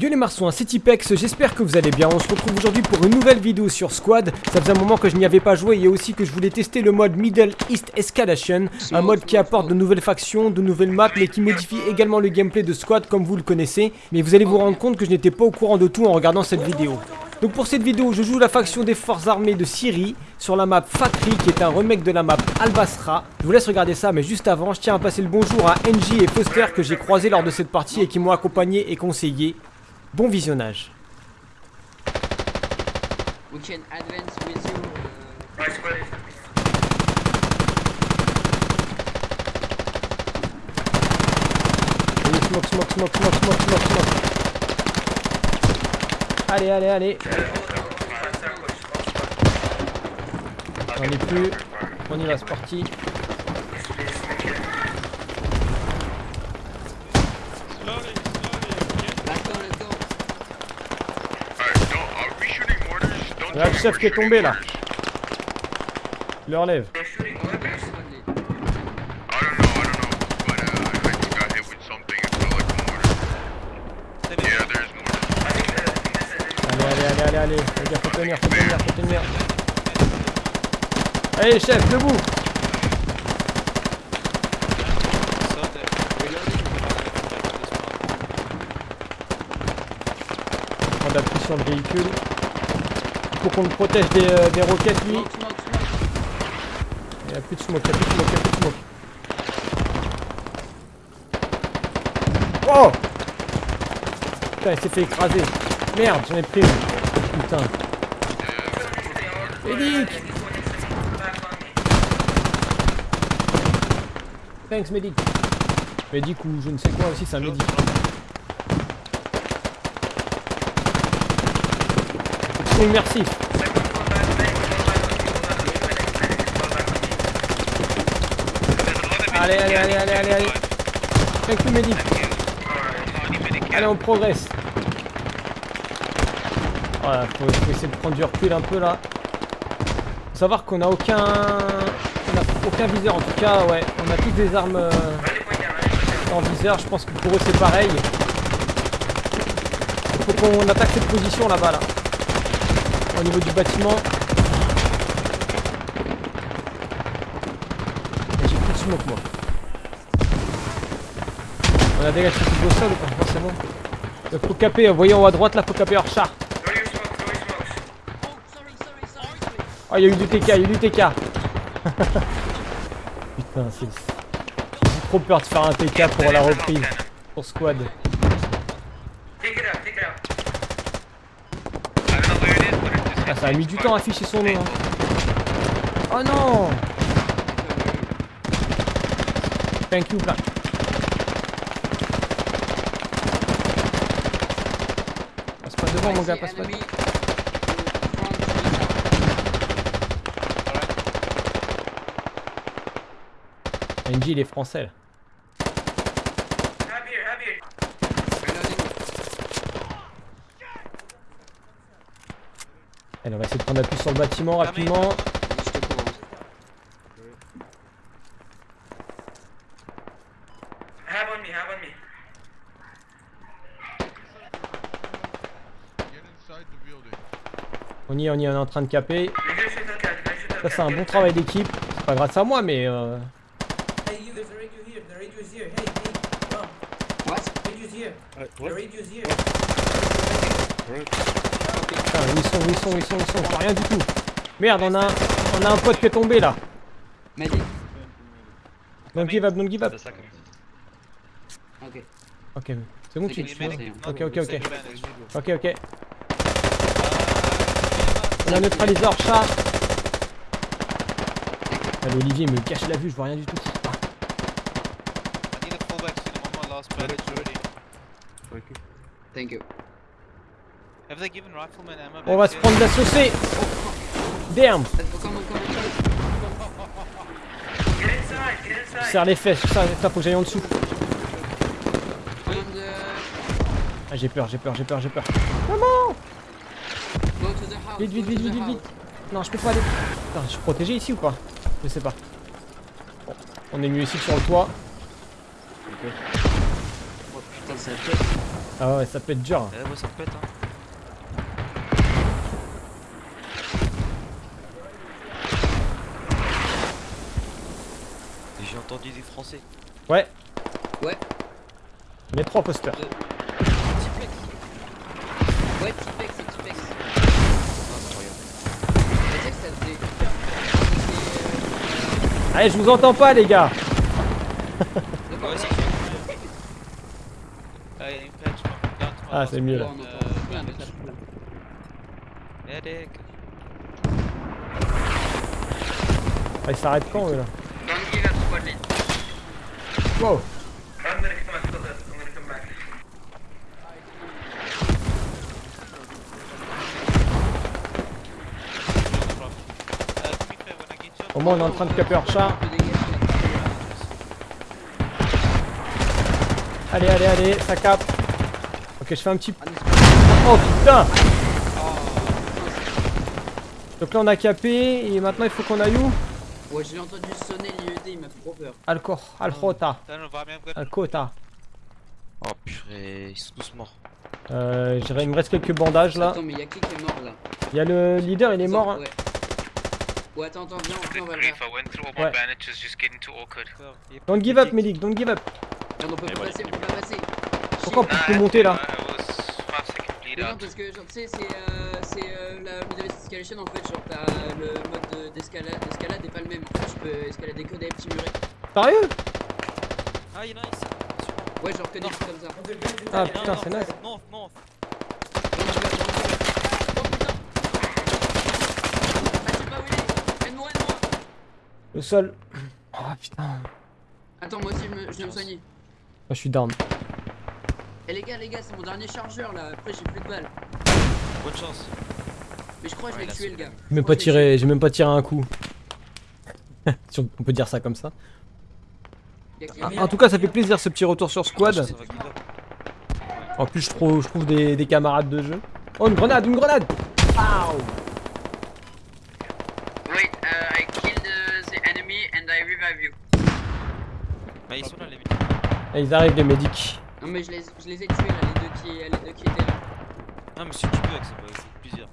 Yo les marsouins, c'est Tipex, j'espère que vous allez bien. On se retrouve aujourd'hui pour une nouvelle vidéo sur Squad. Ça faisait un moment que je n'y avais pas joué et aussi que je voulais tester le mode Middle East Escalation. Un mode qui apporte de nouvelles factions, de nouvelles maps, mais qui modifie également le gameplay de Squad comme vous le connaissez. Mais vous allez vous rendre compte que je n'étais pas au courant de tout en regardant cette vidéo. Donc pour cette vidéo, je joue la faction des forces armées de Syrie sur la map Fakri qui est un remake de la map Al-Basra. Je vous laisse regarder ça, mais juste avant, je tiens à passer le bonjour à NJ et Foster que j'ai croisé lors de cette partie et qui m'ont accompagné et conseillé. Bon visionnage. We can advance with you. uh, Allez, smoke, smoke, smoke, smoke, smoke, smoke, smoke. Allez, allez, allez. J'en ai plus. On y va, c'est parti. Let's go, let's go. Alright, don't, are we shooting mortars? Don't Là, le chef qui est tombé là. mortars. Le relève. A. Allez, allez, allez, allez, allez. Les gars, faut tenir, faut tenir, faut tenir. Allez, chef, debout. Prendre appui sur le véhicule. Faut qu'on le protège des, euh, des roquettes, lui. Smoke, smoke, smoke. Il n'y a plus de smoke, il n'y a plus de smoke, il n'y a plus de smoke. Oh Putain, il s'est fait écraser. Merde, j'en ai pris une. Putain. Médic Thanks, médic. Médic ou je ne sais quoi aussi, c'est un médic. Immersif. Allez, allez, allez, allez, allez, allez. Thank you, médic. Allez, on progresse. Voilà, faut, essayer de prendre du recul un peu là. Faut savoir qu'on a aucun... Aucun viseur, en tout cas, ouais. On a toutes des armes euh, en viseur, je pense que pour eux c'est pareil. Il faut qu'on attaque cette position là-bas, là. Au niveau du bâtiment. J'ai plus de smoke, moi. On a dégagé tout le sol ou pas. Il faut caper, voyez en haut à droite là, faut caper hors char. Oh. Oh, il y a eu du TK, il y a eu du TK. Putain, c'est. J'ai trop peur de faire un TK pour la reprise. Pour squad. Ah, ça a mis du temps à afficher son nom. hein. Oh non Thank you, plein. Passe pas devant, mon gars, passe pas devant. NG, il est français là. Allez, on va essayer de prendre appui sur le bâtiment rapidement. On me, have on me. Get inside the building. On y est, on y est, on est en train de caper. Ça, c'est un bon travail d'équipe. C'est pas grâce à moi, mais. Euh... Hey, you, there's a radio here. The radio is here. Hey, hey, come. What? Radio's here. The radio's here. Putain, où ils sont, où ils sont, où ils sont, où ils sont Je vois rien du tout. Merde, on a, un- on a un pote qui est tombé là. Medic. Don't give up, don't give up. Ok. Ok, c'est bon, tu Ok, ok, ok. Ok, ok. On a neutralisé hors chat. Allez, Olivier il me cache la vue, je vois rien du tout. Ah, Thank you. On va se prendre la saucée. Damn. Serre les fesses, ça, faut que j'aille en dessous. Ah, j'ai peur, j'ai peur, j'ai peur, j'ai peur. House. Vite, vite, vite, vite, vite. Non, je peux pas aller. Putain, je suis protégé ici ou pas Je sais pas. Bon, on est mieux ici que sur le toit. Putain, ça pète. Ah ouais, ça peut être dur. Eh ouais, ça pète, hein. Entendu des français. Ouais. Ouais. Les trois posters. Tipex. Ouais, Tipex, c'est Tipex. Incroyable. Longtemps Allez, je vous entends pas, les gars. que Ouais, c'est Ah, il y a une plage, je Ah, c'est mieux là. Ah, ils s'arrêtent quand, eux là Don't give up squad lead. Au moins, on est en train de caper un chat. Allez, allez, allez, ça capte. Ok, je fais un petit. Oh putain Donc là, on a capé et maintenant, il faut qu'on aille où? Ouais, j'ai entendu sonner l'IED, il m'a fait trop peur. Alcor, Gott. Alcota. Oh purée, ils sont tous morts. Euh, il me reste quelques bandages là. Attends, mais y'a qui qui est mort là Il y a le leader, il est mort. hein. Ouais. Ouais, attends, attends, viens, viens, on va le Ouais. Don't give up, medic, don't give up. On peut pas passer, on peut pas passer. Pourquoi on peut monter là I was 5 seconds bleed Mais non, out. parce que genre, tu sais, c'est euh, c'est, euh, la Middle East Escalation en fait. Genre, t'as le mode de- d'escalade d'escalade est pas le même. En fait, tu peux escalader que des petits murets. Sérieux? Ah, il y en a ici. Ouais, genre que des trucs comme ça. Ah putain, c'est nice. Non, non. Ah, Le sol. Oh putain. Attends, moi aussi, je, me, je viens me soigner. Moi, je suis down. Eh les gars, les gars, c'est mon dernier chargeur là. Après, j'ai plus de balles. Bonne chance. Mais je crois que je Ouais, tué, c'est le gars. J'ai même pas tiré, j'ai même pas tiré un coup. Si on peut dire ça comme ça. Ah, en tout cas, ça fait plaisir ce petit retour sur squad. up. En plus, je trouve, je trouve des, des camarades de jeu. Oh, une grenade, une grenade Pow Wait, uh, I killed uh, the enemy and I revive you. Mais ils sont là, les mecs. Ils arrivent, les médics. Non, mais je les, je les ai tués là, les deux qui, les deux qui étaient là. Ah, mais si tu peux, c'est plusieurs.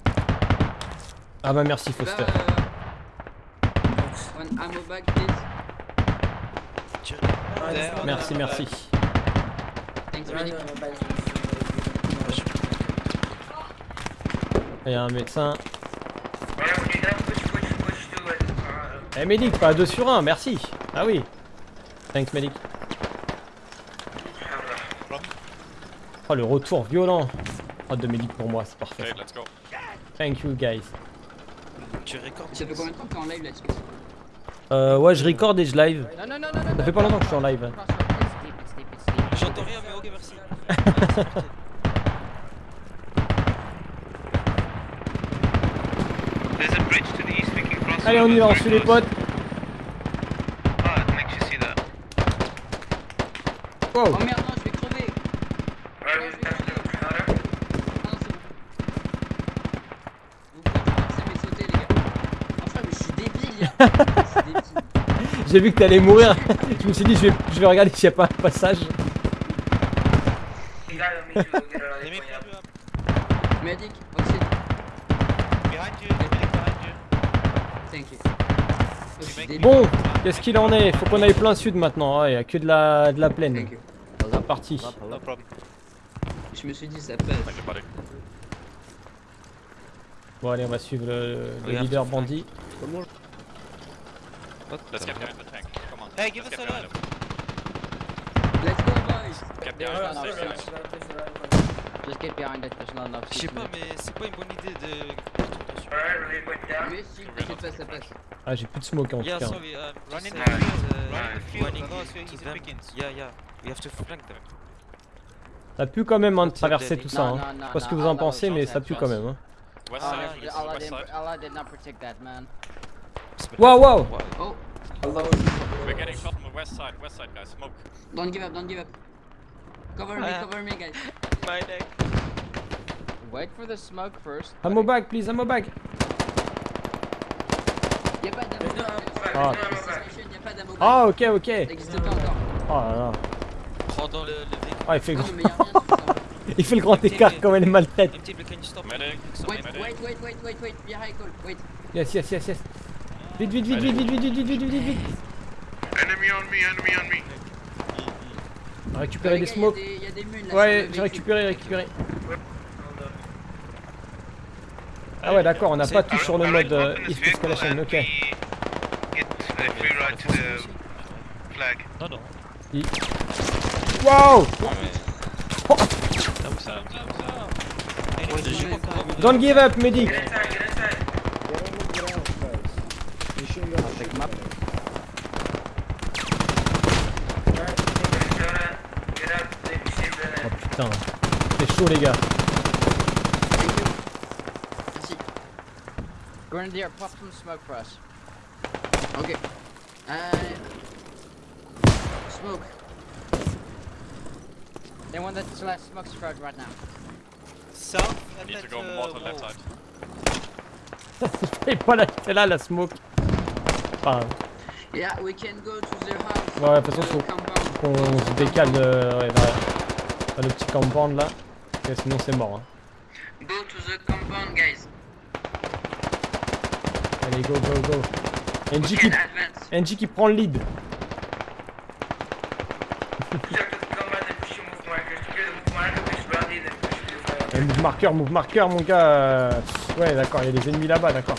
Ah bah merci, Bah, Foster. euh, one ammo bag, please. Merci, merci. Thanks. Il y a un médecin. Eh médic, pas 2 sur 1, merci. Ah oui. Thanks médic. Oh le retour violent. Oh de médic pour moi, c'est parfait. let's go. Thank you guys. Tu recordes. Ça fait combien de temps que t'es en live là-dessus Euh, ouais, je record et je live. No, no, no, no, no. Ça fait pas longtemps que je suis en live. Deep. J'entends rien, mais ok, merci. There's a bridge to the east we can cross. Allez, on y va, on suit les potes. Ah. Wow. Oh merde, non, je vais crever. Non, je vais crever. Ah non, c'est bon. Vous pouvez traverser mais sauter, les gars. Enfin, mais je suis débile, hein. Je suis débile. J'ai vu que t'allais mourir. je me suis dit, je vais, je vais regarder s'il y a pas un passage. Medic, oxyde, Behind you, medic behind you. thank you. Je suis débile. Bon, qu'est-ce qu'il en est? Faut qu'on aille plein sud maintenant. Ah, Il y a que de la, de la plaine. C'est parti. No. Je me suis dit, ça passe. Bon, allez, on va suivre le, leader bandit. Let's get Hey, give us a. Let's go, boys. Get There's behind seats. Just get behind it, there's not enough Je sais pas, mais c'est pas une bonne idée de. Si, pas. Ah, j'ai plus de smoke en tout cas. sorry, Run in just, the field, uh, run in the field, running otherwise to you're easy them. pickings. Yeah, yeah, we have to flank them. Ça pue quand même hein, de traverser tout ça. Hein. Je sais pas ce que vous en Allah pensez, mais ça pue quand us. même. Hein. Allah, side, did- Allah, west didn't, side. Allah did not protect that, man. Wow, wow Oh, We're getting shot from the west side, west side guys, smoke. don't give up, don't give up. Cover me, Ah. cover me, guys. My neck. Wait for the smoke first. Ammo bag, please, ammo bag. Y'a pas d'ammo. Ah. Y'a pas d'ammo. Ah, ok, ok. Pas encore. Oh là là. Prends dans le, le véhicule. Ah, il fait, grand... il fait le grand écart quand elle maltraite. Medic. Stop? Wait, wait, wait, wait, wait, wait, call, wait. Yes, yes, yes, yes. Vite, vite, vite, vite, vite, vite, vite, vite, vite, vite, vite. Enemy on me, enemy on me. Récupérer des smokes. Ouais, j'ai récupéré, récupéré. Ah ouais, d'accord, on n'a pas tout sur le mode euh, Escalation, ok. we Get a free ride to the flag. Non, non. Wow comment- Don't give up, medic Get inside, get inside. I'll pick him up. Get out, they received Oh putain, c'est chaud les gars. Merci. Grenadier, pop some smoke for us. Ok. Euh... Smoke. Anyone that still has smoke spread right now. South and Need to go to mortar left side. Et pas c'est là la smoke. Enfin, Yeah, we can go to the house. Ouais, de toute façon, faut compound. on se décale de, ouais, vers, vers le petit compound là. Sinon c'est mort. Hein. Go to the compound, guys. Allez, go, go, go. NG qui, advance. NG qui prend le lead. Your move the move. Euh, marker, mon gars. euh, Ouais, d'accord, il y a des ennemis là-bas, d'accord.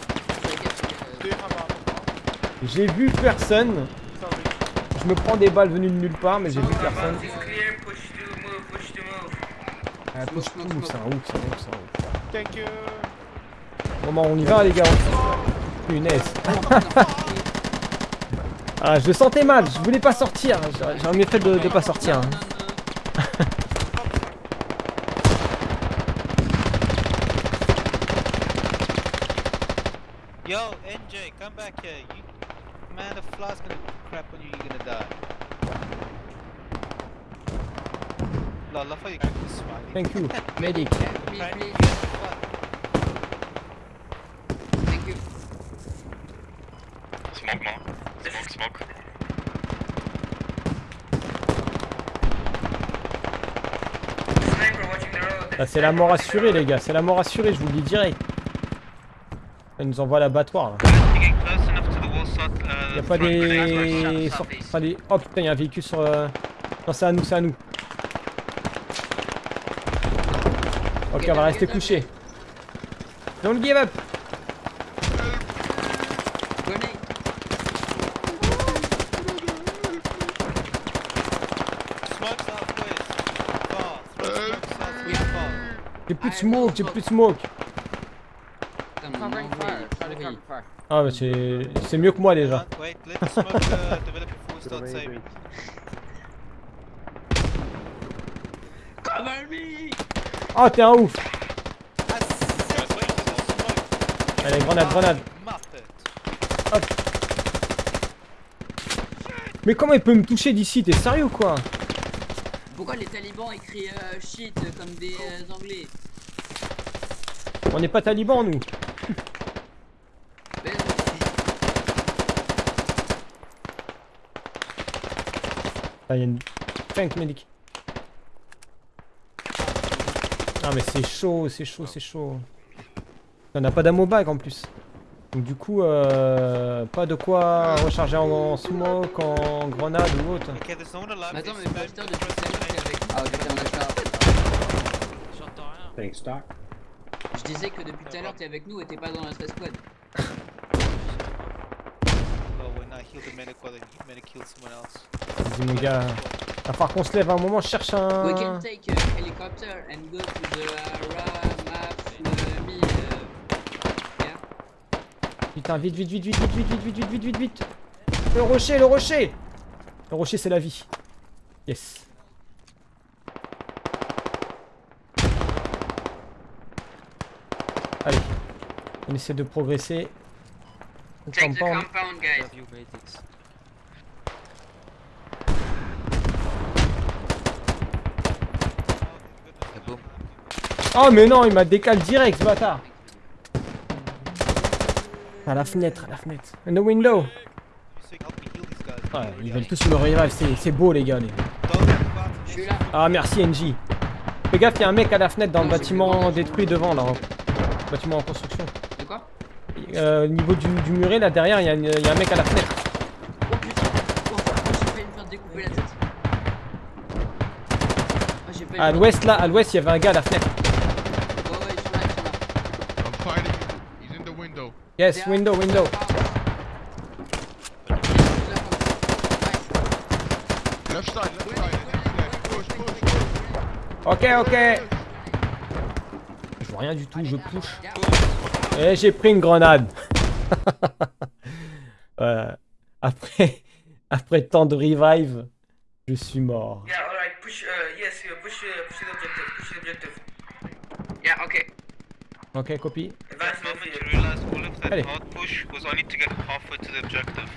J'ai vu personne. Je me prends des balles venues de nulle part, mais j'ai vu personne. Clear, push to move, push to move. Ah, push smoke, tout, smoke. c'est un ouf, c'est un ouf, c'est un ouf. Thank you. Bon, bah, on y va, les gars. Punaise. Ah, je le sentais mal, je voulais pas sortir. J'aurais mieux fait de, de pas sortir. hein. Yo, NJ, come back here. You, man, the fly's gonna crap on you. You're gonna die. You. Thank you, medic. Me, please. Thank you. Smoke more. Smoke, smoke. Sniper watching the road. Là, c'est la mort assurée, les gars. C'est la mort assurée, je vous le dis direct. Elle nous envoie l'abattoir là. Getting close enough to the wall shot. Uh, Y'a pas des. pas des- Oh putain, y'a un véhicule sur. euh, Non, c'est à nous, c'est à nous. Ok, on va rester couché. Don't give up. J'ai plus de smoke, j'ai plus de smoke. Putain, mon Covering anglais, fire. il est Try to pourri. cover fire. Ah, bah c'est c'est mieux que moi déjà. Wait, let smoke uh, start saving. Cover me! Oh, t'es un ouf. Smoke. Allez, grenade, grenade. Muppet. Mais comment il peut me toucher d'ici? T'es sérieux ou quoi? Pourquoi les talibans écrivent euh, shit comme des euh, anglais? On n'est pas talibans nous. Ah, y a une tank medic. Ah mais c'est chaud, c'est chaud, c'est chaud. On n'a pas d'ammo bag en plus. Donc du coup, euh, pas de quoi recharger en, en smoke, en grenade ou autre. Attends, They mais depuis. J'entends rien. Je disais que depuis tout à l'heure, t'es avec nous et t'es pas dans la stress squad. Oh, when I heal the medic while the medic kills someone else. Vas-y mon gars, va falloir qu'on se lève à un moment, je cherche We can un... take a helicopter and go to the uh. Uh, yeah. Putain, vite, vite, vite, vite, vite, vite, vite, vite, vite, vite, vite, vite. Le rocher, le rocher Le rocher c'est la vie. Yes. Allez, on essaie de progresser. On Take the compound. compound, guys. Have you made it? boom. Oh mais non, il m'a décalé direct ce bâtard À la fenêtre, à la fenêtre. In the window. Ouais, ils veulent tous me revive, c'est c'est beau les gars. Les... Ah merci NJ. Fais gaffe, il y a un mec à la fenêtre dans le bâtiment détruit devant là. Bâtiment en construction. Euh, au niveau du, du muret là derrière, il y, y a un mec à la fenêtre. Oh putain Oh, j'ai failli me faire découper la tête. Failli À l'ouest là, à l'ouest, il y avait un gars à la fenêtre. Yes, window, window. Left side, left side, push, push. Ok, ok. Je vois rien du tout, je push. Et j'ai pris une grenade. Euh, après, après tant de revive, je suis mort. Yeah, alright, push, uh, yes, push, uh, push the objective, push the objective. Yeah, ok. Ok, copie. Advance Moment the you field. realize all of that Allez. hard push was only to get halfway to the objective.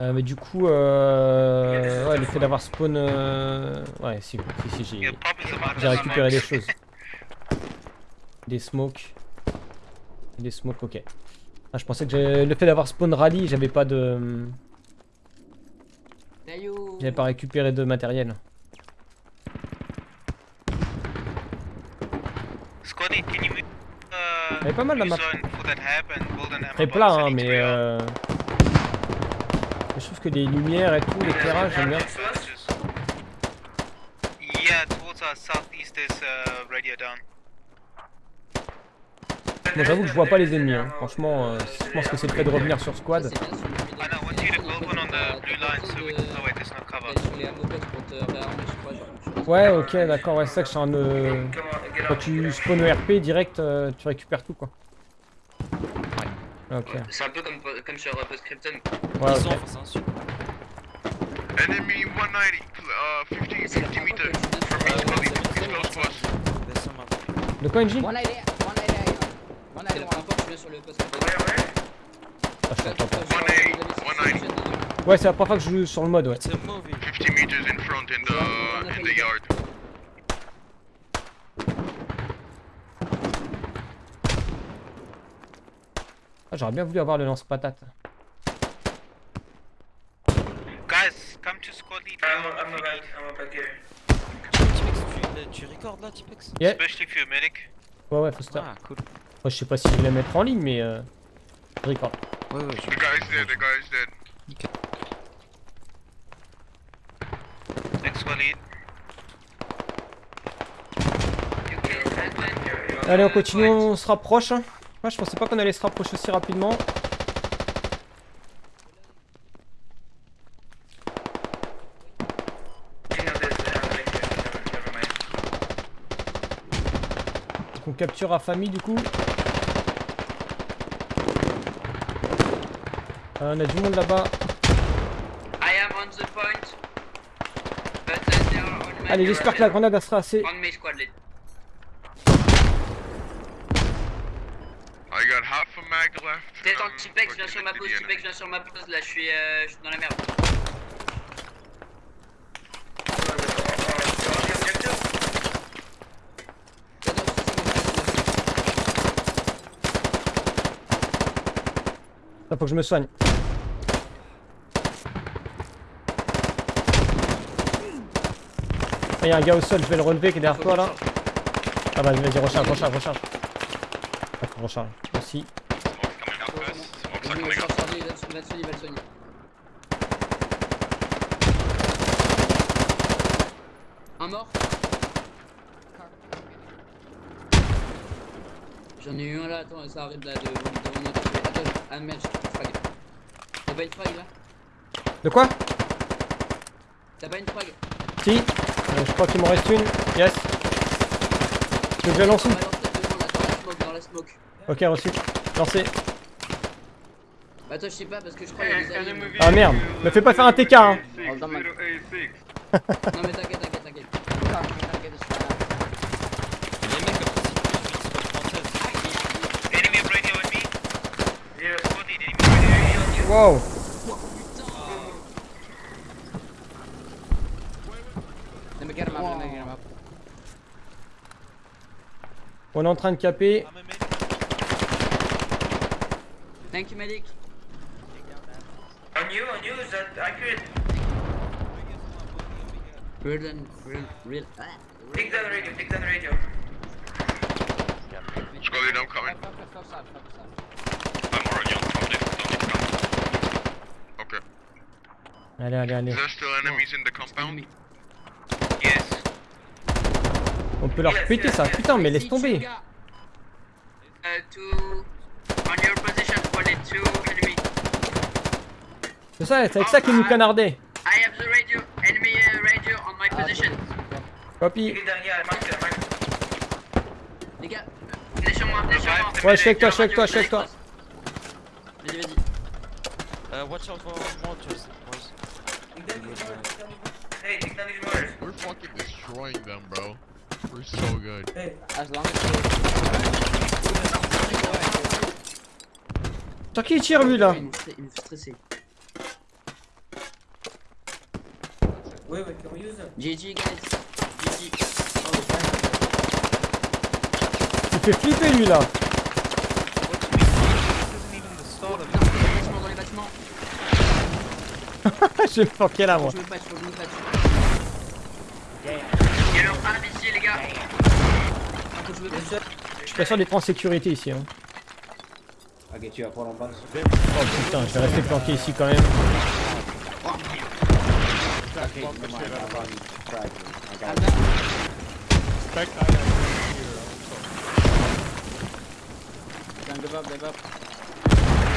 Euh, mais du coup, euh, ouais, le fait d'avoir spawn, euh, ouais, si, si, si, j'ai récupéré des choses. Des smokes. Des smokes, ok. Ah, je pensais que le fait d'avoir spawn rally, j'avais pas de, j'avais pas récupéré de matériel. Scotty, can you move uh, Elle est pas mal, la map. Très plat, hein, mais out. euh, je trouve que les lumières et tout, l'éclairage, j'aime bien. Yeah, towards our southeast uh, radio down. Moi, j'avoue que je vois pas les ennemis. Hein. Franchement, euh, je pense que c'est le fait de revenir sur squad. c'est le. Euh, ouais, Ouais, ok, d'accord, ouais, c'est ça que je suis en. euh, Quand tu spawn au RP direct, euh, tu récupères tout quoi. Ok, ouais, C'est un peu comme, comme sur euh, Postscriptum. ok. Enemy 190, uh, 50, C'est la 50 première meters. From close to us. De quoi, NJ 180, 180, 181. C'est la je viens sur le where? Ah, je t'entends pas. 180, Ouais, c'est la première fois que je joue sur le mode, ouais. 50 meters in front in the, in the yard. Ah, J'aurais bien voulu avoir le lance-patate. Guys, come to squad lead. I'm, on I'm feed, I'm back here. Tu recordes là, Tipex? Yeah. especially if you're a medic. Ouais, ouais, Foster. Ah, cool. Moi, je sais pas si je vais la mettre en ligne, mais. Euh... je record. Ouais, ouais, je The guy's dead, the guy's dead. Next squad lead. Allez, on continue, on se rapproche. hein. Ouais, je pensais pas qu'on allait se rapprocher aussi rapidement. You know this, uh, like, uh, never mind. Donc, on capture à famille du coup. Euh, on a du monde là-bas. I am on the point. But they are on my Allez, j'espère que la grenade elle sera assez. On my squad lead. I got half a mag left. T'es I'm Tipex, viens sur ma Tipex, viens sur ma pause, là je suis, euh, je suis dans la merde. So, uh, uh, on the objective? Attends, ça, c'est Là, faut que je me soigne. Il y a un gars au sol, je vais le relever qui est derrière toi là. Ah bah vas-y, recharge, recharge, recharge. Ah, recharge. Aussi. Un mort J'en ai eu un là, attends, ça arrive là de, devant notre... Ah merde, j'ai frag. T'as pas une frag là De quoi T'as pas une frag Si. Euh, je crois qu'il m'en reste une. Yes. Tu veux que je la lance où Balance ta devant là, dans la smoke, dans la smoke. Ok, reçu. Lancé. Bah toi je sais pas parce que je crois qu'il y a des. Non Ah merde. Me fais pas faire un TK hein. Hold on, man. mais t'inquiète, t'inquiète, t'inquiète. Car, I'm gonna get this right now. Les mecs comme ça, c'est une Enemy radio on me. Yeah. Squad lead, enemy radio. Wow. Let me get him up, let me get him up. On est en train de caper. I'm a medic. Thank you medic. On you, on you, is that accurate? Real real, real. Take down the radio, take down the radio. Squad leader, I'm coming. Focus, focus up, focus up. I'm already on top of it. Don't need to come. Okay. Allez, allez, allez. Is there still enemies in the compound? enemy. Yes. On peut leur péter ça. Putain, mais laisse tomber. les gars. Uh, two. On your position, squad two enemy. C'est ça, c'est avec ça qu'ils nous canardaient. I have the radio, enemy uh, radio on my position. Copy. It. Les gars, venez sur moi, venez sur moi. Ouais, je suis avec toi, je suis avec toi, je suis avec toi. Vas-y, vas-y. Uh, watch out for mortars, boys. Take down these mortars, take down these mortars. Hey, take down these mortars. We're fucking destroying them, bro. We're so good. Hey. As long as Sur qui il tire lui là Il me fait- il me fait stresser. Wait, wait, can we use them? GG, guys. GG. Il fait flipper lui là. Me planquer là moi. Je me me. Il y a leur arme ici, les gars. Faut que je suis pas sûr d'être en sécurité ici. Hein. Oh putain, je vais rester planqué ici quand même.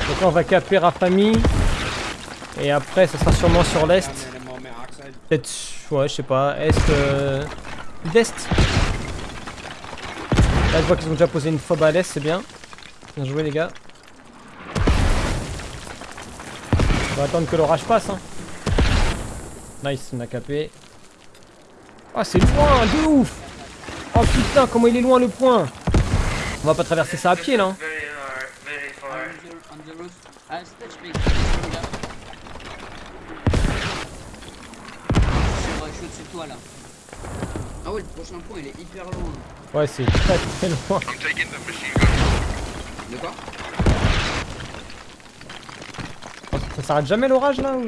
Donc là on va caper Rafami. Et après ça sera sûrement sur l'est. Peut-être, ouais, je sais pas, est, euh, sud-est. Là je vois qu'ils ont déjà posé une fob à l'est, c'est bien. Bien joué les gars. On va attendre que l'orage passe. Hein. Nice, on a capé. Ah c'est loin, de ouf Oh putain, comment il est loin le point On va pas traverser ça à pied là. hein. Very far, very far. On the, on the roof. Ah, c'est touch big. Les gars. Je suis au-dessus de toi là. Ah ouais, le prochain point il est hyper loin. Ouais, c'est très très loin. De quoi? Oh, Ça s'arrête jamais l'orage là ou...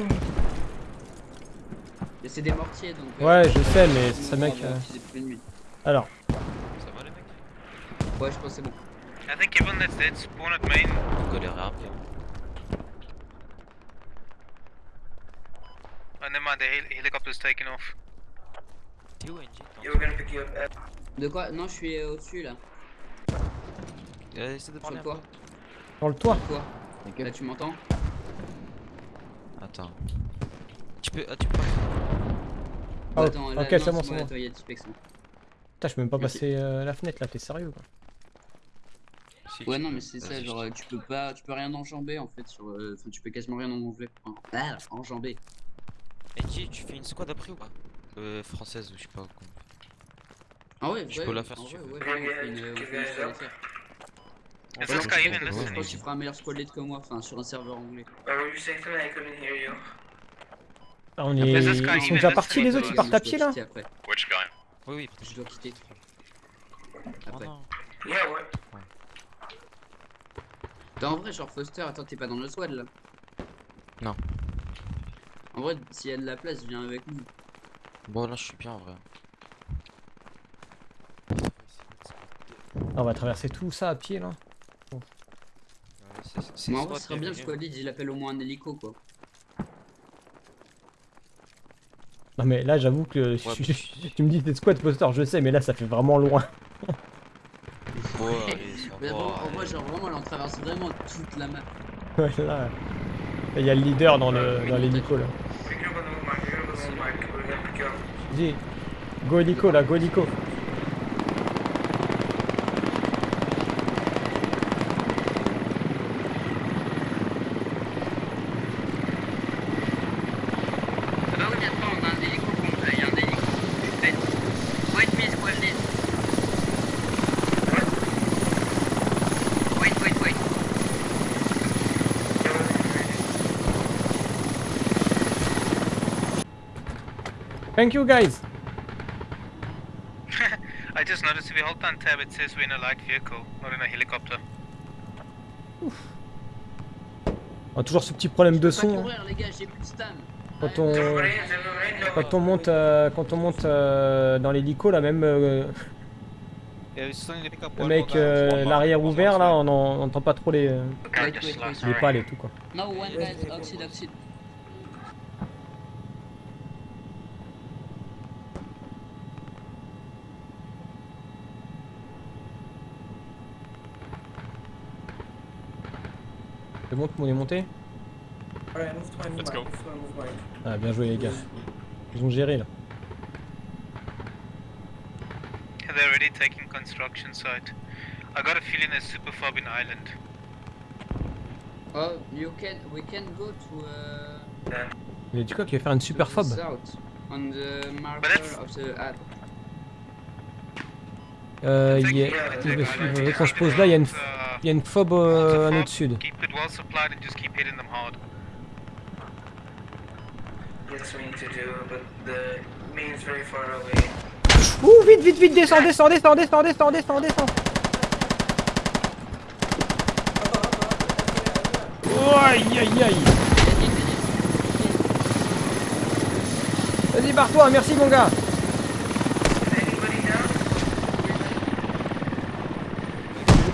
Mais c'est des mortiers donc. euh, Ouais, je sais, mais ça mec. euh, utiliser plus de nuit. Alors, Ça va les mecs? Ouais, je pense que c'est bon. I think everyone that's dead spawn at main. On galère Oh, never mind, the hel helicopter's taking off. T'es où, NG Yeah, we're gonna pick you up. Uh, De quoi? Non, je suis euh, au-dessus là. Euh, de le toit. dans le toit. Quoi Thank Là, tu m'entends? Attends. Tu peux. Ah, tu peux pas. Ah, Attends, là, ok, non, c'est bon, c'est bon. hein. Putain, je peux même pas Merci. passer euh, la fenêtre là, t'es sérieux quoi Si, Ouais, non, mais c'est ça, genre, euh, tu peux pas, tu peux rien enjamber en fait sur. euh, Enfin, tu peux quasiment rien enjamber. Enfin, ah, enjamber. Tu fais une squad après ou pas Euh, française ou je sais pas. quoi. Ah ouais, Je ouais, peux la faire en si tu veux. ouais, ouais, on fait Ouais, je pense even que- listening? Je pense que tu feras un meilleur squad lead que moi, enfin sur un serveur anglais. you. Ah, on est... Ils il sont déjà partis les autres, ils partent à pied là Je dois quitter après. Which guy? Oui, oui. Je dois quitter. Oh Après. non. Yeah, what? T'es en vrai, genre Foster, attends, t'es pas dans le squad là Non. En vrai, s'il y a de la place, viens avec nous. Bon, là, je suis bien en vrai. Ah, On va traverser tout ça à pied là. Ouais, c'est- Mais en vrai, ce serait bien squad lead, il appelle au moins un hélico quoi. Non mais là j'avoue que je- Ouais, je- mais- tu me dis t'es squad poster, je sais, mais là ça fait vraiment loin. Bon, ça Mais bon, en vrai, genre vraiment, là, on traverse vraiment toute la map. Ouais, là. Il y a le leader dans le dans l'hélico là. Pick you up on the move mark, pick you up on the move mark. We're gonna pick you up. Dis, go hélico là, go hélico. Ah bah oui, viens pas, on a un hélico contre, il y a un hélico. Fait. Wait me, squad lead. Wait, wait, wait. Yeah, we're Thank you guys. I just noticed if you hold down tab, it says we're in a light vehicle, not in a helicopter. On a toujours ce petit problème de son. hein. courir, les gars, j'ai plus de stam. Quand on, quand monte, euh, quand on monte euh, dans l'hélico là, même euh, we le mec euh, l'arrière ouvert là, on en- on entend pas trop les, les pales et tout quoi. No, one guy, oxide, oxide. C'est bon, tout le monde est monté Alright, move to my Let's go. Ah bien joué les gars. Ils ont géré là. They're already taking construction site? I got a feeling there's super fob in Island. Oh, you can, we can go to, uh, Il a dit quoi qu'il va faire une super fob south, on the marker of the app. Euh, il y a- il veut, il veut qu'on se pose là, il y a une, Uh, il y a une fob euh, à notre sud. Keep it well supplied and just keep hitting them hard. Yes, we need to do, but the main's very far away. Ouh, vite, vite, vite, descends, descends, descends, descends, descends, descends, descends. Oh, aïe, aïe, aïe. Vas-y, barre-toi, merci mon gars.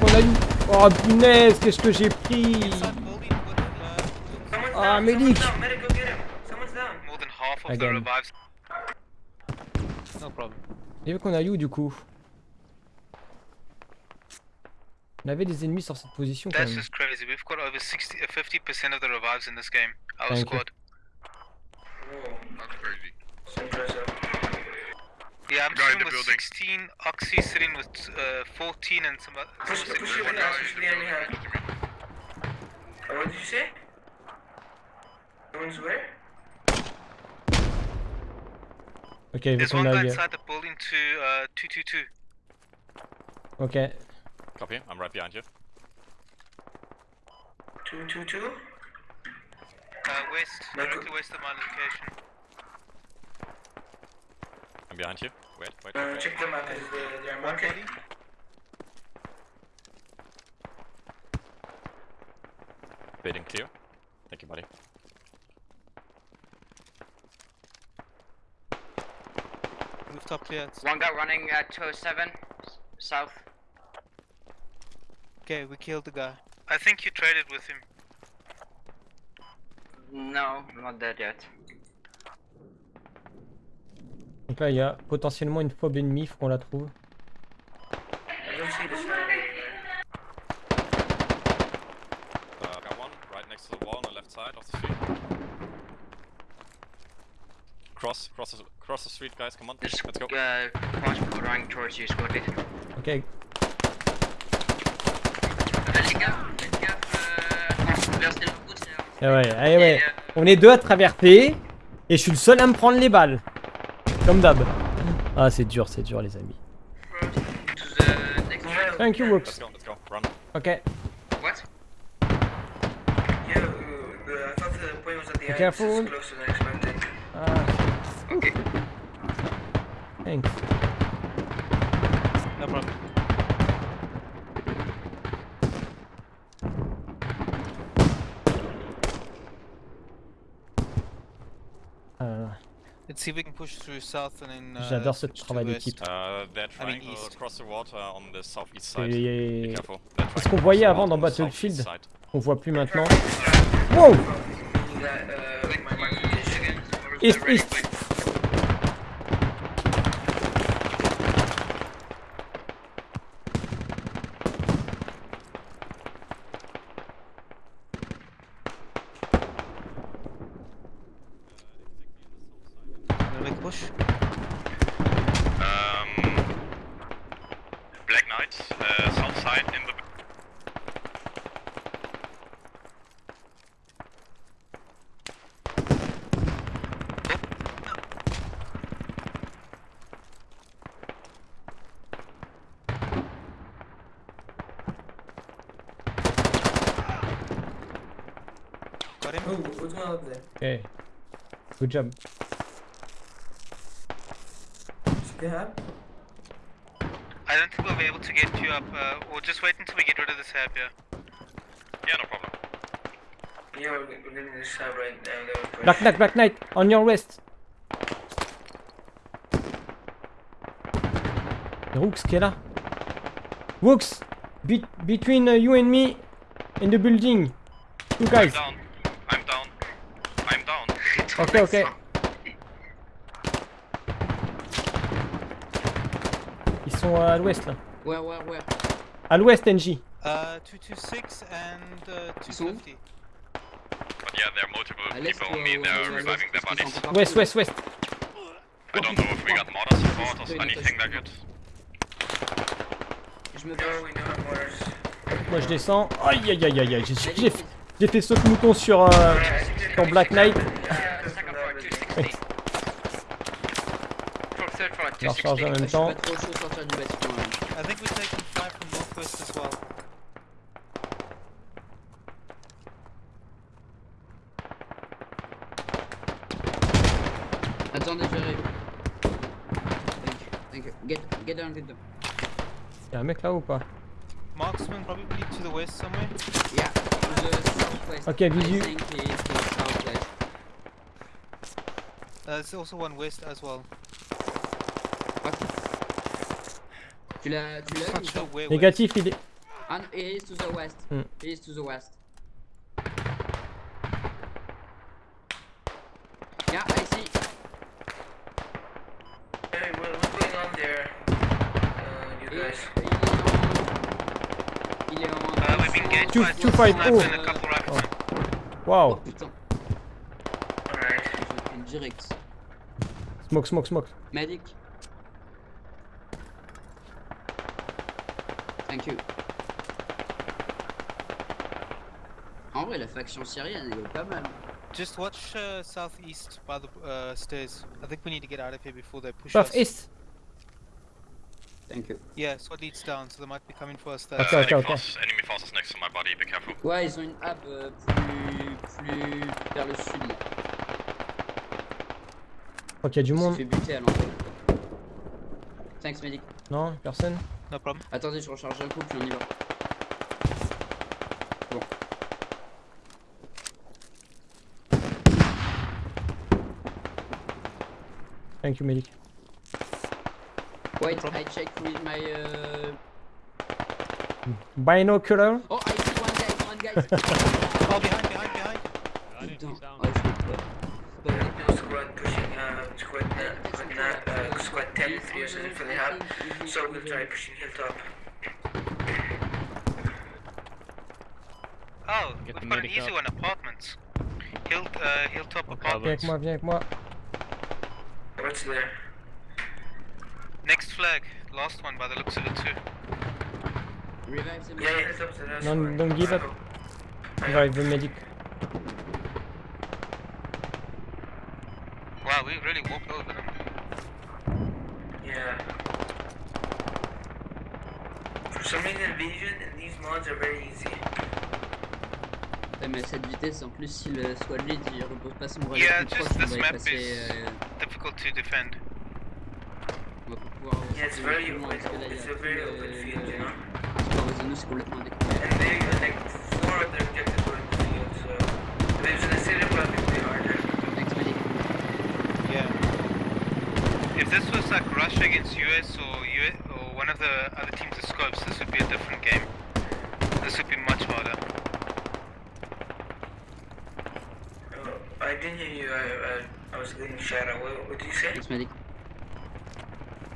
Qu'on a eu. Oh punaise, qu'est-ce que j'ai pris uh, Ah, down, medic. someone's down, medic, go get him. Someone's down. More than half of Again. the revives. no problem. Et vu qu'on a eu du coup? On avait des ennemis sur cette position quand That's même. just crazy. We've got over 60, uh, 50% of the revives in this game. Our you. squad. Whoa, That's crazy. That's impressive. Yeah, I'm Guy in sitting the with building. 16, Oxy sitting with uh, 14 and some other. Push, some push your One way guy push in the the enemy hand. building. Oh, what did you say? Someone's where? Ok, vu There's qu'on one a guy eu. inside the building to uh, 222. Ok. Copy, I'm right behind you. Two, two, two. Uh, west, directly go- west of my location. I'm behind you. Wait, wait, Uh, wait. wait. check the map. Is the their market? Waiting clear. Thank you, buddy. Rooftop clear. It's- One guy running at 207 south. Okay, we killed the guy. I think you traded with him. No, not dead yet. Donc là, il y a potentiellement une fob ennemie, faut qu'on la trouve. Uh. Cross, cross, the- cross the street, guys. Come on, There's let's go. uh, crossbow running towards you, squad lead. Ok. Les gars, faites gaffe, vers Stellar Woods, c'est Ah ouais, ah ouais. On est deux à traverser et je suis le seul à me prendre les balles. Comme d'hab. Ah, c'est dur, c'est dur, les amis. Thank you. Run. Ok. What? yeah. uh, the, I thought the point was at the end. careful. It's closer than expected. Ah, Ok. thanks. No problem. Ah là là. Let's see if we can push through south and then. Uh, J'adore ce switch to travail west. d'équipe. Uh, they're I mean trying east. to cross the water Et- Be careful. They're trying ce to qu'on cross voyait the avant water dans on the Battlefield. southeast side. On voit plus maintenant? Wow! Uh, east. Got him? Oh, what's going on up there? Ok. Good job. Should they? I don't think we'll be able to get you up. Uh, we'll just wait until we get rid of this hab here. Yeah, no problem. Yeah, we're, we're getting this side right now. That was Black Knight, Black Knight, on your wrist. Et Rooks qui est là. Rooks, be- between uh, you and me in the building. You I'm guys. Ok, ok. Ils sont à l'ouest là. Where, where, where À l'ouest, NJ. Uh, 226 and uh, Ils sont où 250. But yeah, there are multiple À people on me. They're reviving their bodies. là. ouest, ouest. I don't know if we got mortar support or anything like it. Je me bats. Moi je descends. Aïe aïe aïe aïe aïe. J'ai- fait saut de mouton sur, euh, sur Black Knight. Je vais recharger en 260. même temps. pas trop chaud de sortir du bâtiment. là. I think we're taking fire from northwest as well. Attendez, j'arrive. Thank you, thank you. Get, get down, get down. Y'a un mec là ou pas? Marksman probably to the west somewhere. Yeah, to the southwest. Okay, I visu. Uh, there's also one west as well. Tu l'as, tu l'as. Négatif, il est. Ah, he is to the west. Hmm. He is to the west. Yeah, I see. Hey, what, what's going on there? Uh, you guys. il est en... Il est en... Uh, we've been engaged Two- by two snipers oh. and a couple rifles. Oh Waouh. putain, Alright. direct. Smoke, smoke, smoke. Medic. Thank you. En vrai, la faction syrienne, elle est pas mal. Just watch uh, southeast by the uh, stairs. I think we need to get out of here before they push us. Southeast. Thank you. Yeah, SWAT leads down, so they might be coming for us there. Ok, Uh, ok, enemy forces- enemy forces next to my body. Be careful. Ouais, ils ont une hub euh, plus, plus vers le sud. là. Je crois qu'il y a du monde. fait buter à l'entrée. Thanks, medic. Non, personne. No problem. Attendez, je recharge un coup, puis on y va. Thank you, medic. Wait, I check with my. Uh... Binocular. Oh, I see one guy, one guy. Oh, behind, behind, behind. Oh, aller. No squad pushing, uh, squad, na- squad, na- uh, squad 10, 3 or something for the hub. So we'll try pushing hilltop. Oh, we've got an easy one, apartments. Hill, uh, hilltop Viens avec apartments. moi, viens avec moi. What's there? Next flag, last one by the looks of it too. Revive the Yeah, medic. hilltop's the last Don't- don't give up. Revive the medic. Wow, we really walked over them. Yeah. For some reason, vision and these mods are very easy. Ouais, mais à cette vitesse, en plus, si le squad lead il repose pas son relais Yeah, plus just proche, on this va y passer. euh, Difficult to defend. on va pas pouvoir. Yeah, it's very a It's a tout very open field, le- you know. le score réseau, c'est complètement découvert. And they like four of their objectives were in the field, so if it's in the city, probably be harder. Thanks, medic. Yeah. If this was like Russia against US or US or one of the other teams of scopes, this would be a different game. This would be much harder. Oh, I didn't hear you. I, I, I was getting. What, what did you say? Medic.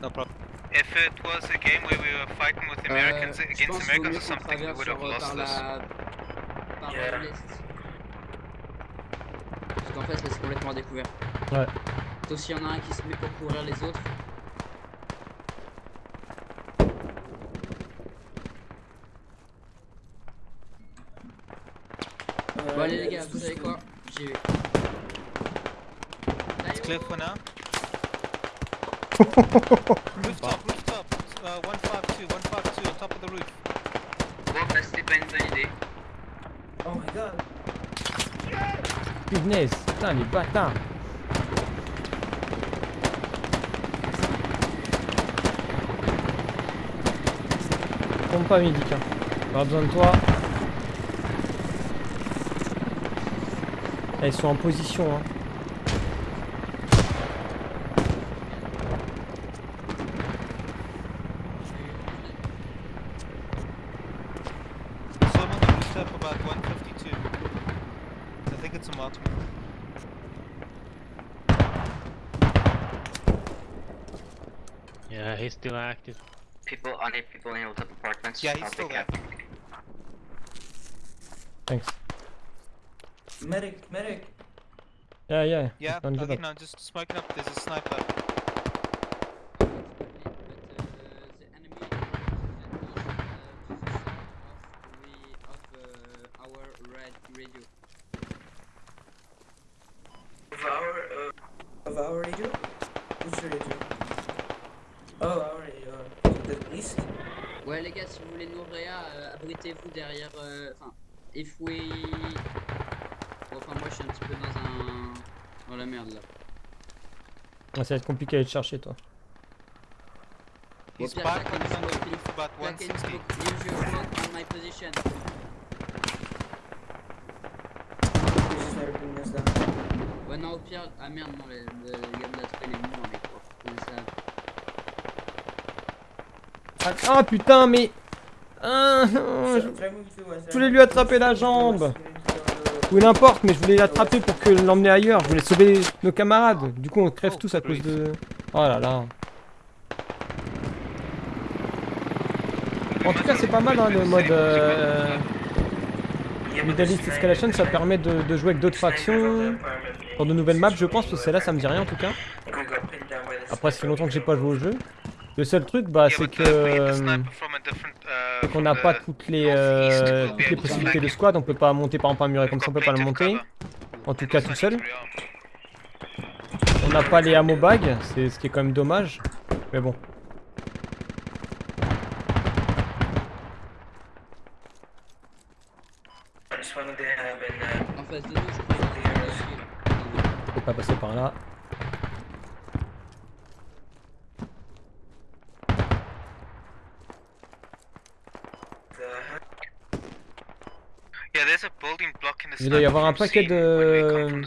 No problem. If it was a game where we were fighting with Americans Euh, je against pense Americans or something, we would have lost par this. la... par Yeah. Parce qu'en fait, là, c'est complètement découvert. Ouais. Sauf s'il y en a un qui se met pour couvrir les autres. Bon allez les gars, vous savez quoi J'y vais. Clear for now. rooftop, rooftop. Uh, 152, 152 on top of the roof. Bon, bah, c'était pas une bonne idée. Oh my god. Punaise, putain, les bâtards. Tombe pas, Medic. Hein. Pas besoin de toi. Elles sont en position. Hein. He's still active. People, on it, people in hilltop apartments. Yeah, he's I'll still pick there. Thanks. Medic, medic. Yeah, yeah. Yeah, Don't give okay, up. no, just smoking up. There's a sniper. Ça va être compliqué à aller te chercher, toi. Au He's pire, back on smoke, une 160. smoke, use your smoke on my position. Ouais non au pire... Ah merde non, le, le gars de la traîne est mort mec. Comment ça... Ah, putain, mais. Ah, non, je voulais lui attraper la jambe. we need to go Ou n'importe, mais je voulais l'attraper pour que l'emmener ailleurs. Je voulais sauver nos camarades. Du coup, on crève tous à cause de. Oh là là. En tout cas, c'est pas mal hein, le mode euh, Escalation. Ça permet de, jouer avec d'autres factions pour de nouvelles maps, je pense. Parce que celle-là, ça me dit rien en tout cas. Après, ça fait longtemps que j'ai pas joué au jeu. Le seul truc, bah, c'est que. uh, euh, sniper from a different, uh, qu'on from n'a pas toutes les, euh, toutes les possibilités de squad, on peut pas monter par exemple un muret comme ça, on peut pas le monter, en tout cas tout seul. On n'a pas les ammo bags, c'est ce qui est quand même dommage, mais bon. This one they have in, uh, En face de nous, je crois qu'il y a un dessus, là. Je peux pas passer par là. the Yeah, there's a building block in the Il doit y avoir un paquet de-.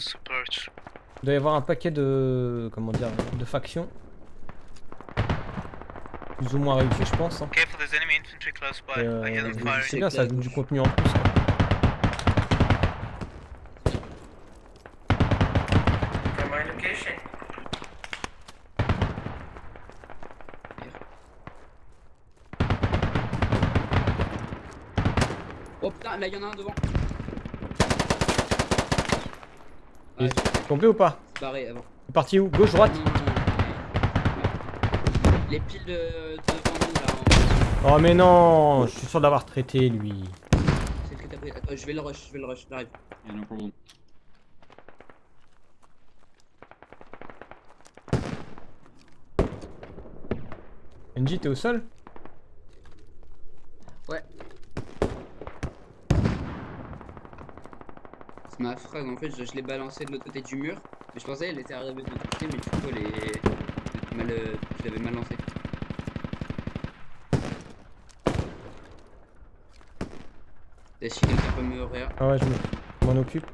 Il doit y avoir un paquet de... comment dire, de factions. Plus ou moins réussi je pense. hein. Euh, c'est bien, ça ajoute du contenu en plus. Oh putain, là il y en a un devant. Ah, Complet ou pas c'est barré avant. C'est parti où? Gauche, droite? Les piles de, devant nous là, en- Oh mais non, je suis sûr d'avoir traité lui. c'est le que t'as pris. Attends, je vais le rush, je vais le rush, j'arrive. Yeah, no problem. NJ, t'es au sol Ouais. Frag en fait, je, je l'ai balancé de l'autre côté du mur. Mais je pensais qu'elle était arrivée de l'autre côté, mais du coup elle est. Mal, euh, je l'avais mal lancé. Et si quelqu'un peut me réa. Ah ouais, je me- je m'en occupe.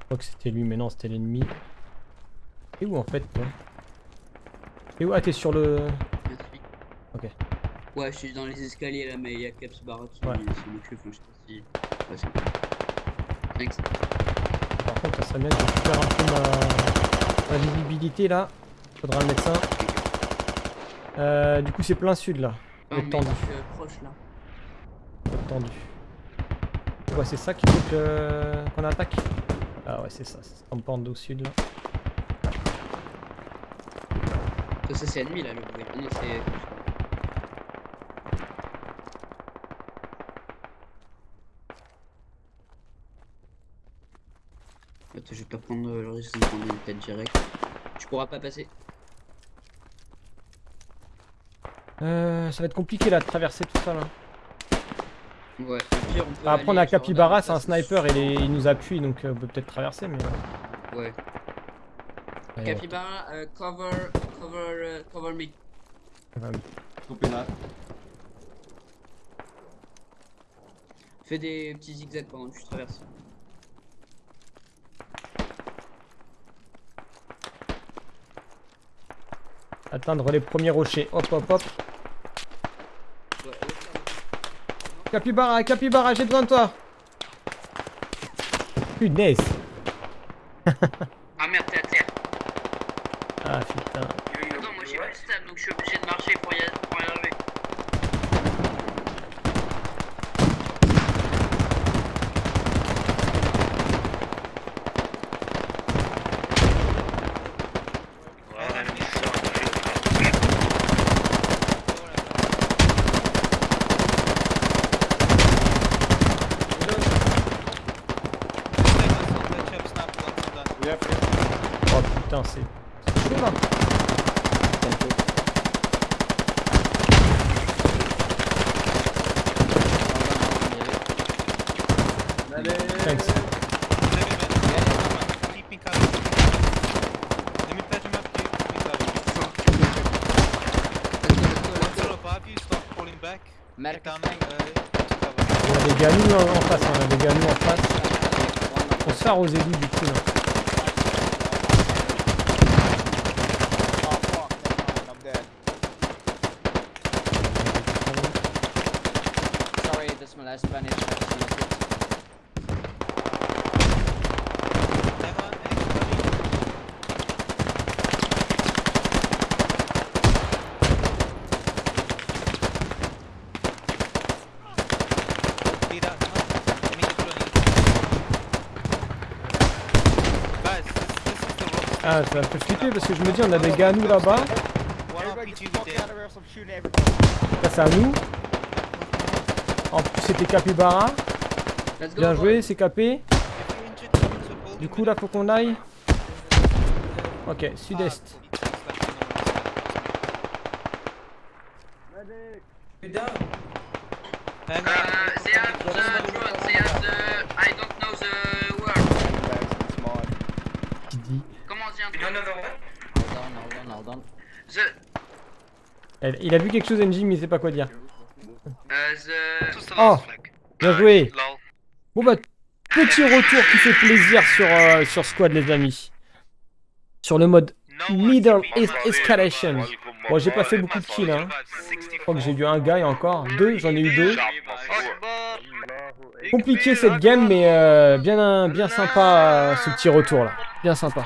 Je crois que c'était lui, mais non, c'était l'ennemi. T'es où en fait toi? T'es où? Ah, t'es sur le. Ouais, je suis dans les escaliers là, mais il y a Caps Barra qui Ouais. occupe. Enfin, je sais pas si. Ouais, c'est- Thanks. Par contre, ça serait bien que je récupère un peu ma, ma visibilité là. Faudra le médecin. Euh, du coup, c'est plein sud là. Être mais tendu. je suis euh, proche là. Tendu. Ouais, c'est ça qu'il faut qu'on attaque. Ah ouais, c'est ça. C'est en pente au sud là. Ça, c'est ennemi là, le c'est. Euh, le risque de prendre une tête directe. Tu pourras pas passer. Euh, ça va être compliqué là de traverser tout ça là. Ouais, on peut Après on a Capybara, c'est un sniper, il, il nous appuie donc euh, on peut peut-être traverser mais... Euh. Ouais. Capybara, cover, cover, cover me. Fais des petits zigzags pendant que tu traverses. Atteindre les premiers rochers. Hop, hop, hop. Capybara, capybara, j'ai besoin de toi. Punaise. Ah merde, t'es à terre. Ah putain. Attends, moi j'ai pas de stable donc je suis obligé de marcher pour y, pour Merc, On a des gars nous en face, hein, on a des gars nous en face. On se fait du coup là. Oh fuck, never mind, I'm dead. sorry, that's my last Spanish. Ah, ça me fait flipper parce que je me dis, on a des gars nous là-bas. C'est à nous. En plus, c'était Capybara. Bien joué, c'est capé. Du coup, là, faut qu'on aille. Ok, sud-est. You're down. Uh, they have the drone, they have the... I don't know the word. Back to the mod. Qui dit Comment dire You don't know the what? Hold on, hold on, hold on. The... Elle- Il a vu quelque chose, NJ, mais il sait pas quoi dire. Oh Bien joué Lol. Bon bah, petit retour qui fait plaisir sur, euh, sur Squad, les amis. Sur le mode Middle East Escalation. Bon, j'ai pas fait beaucoup de kills, hein. Je crois que j'ai eu un gars et encore. Deux, j'en ai eu deux. Compliqué cette game, mais euh, bien, bien sympa euh, ce petit retour là. Bien sympa.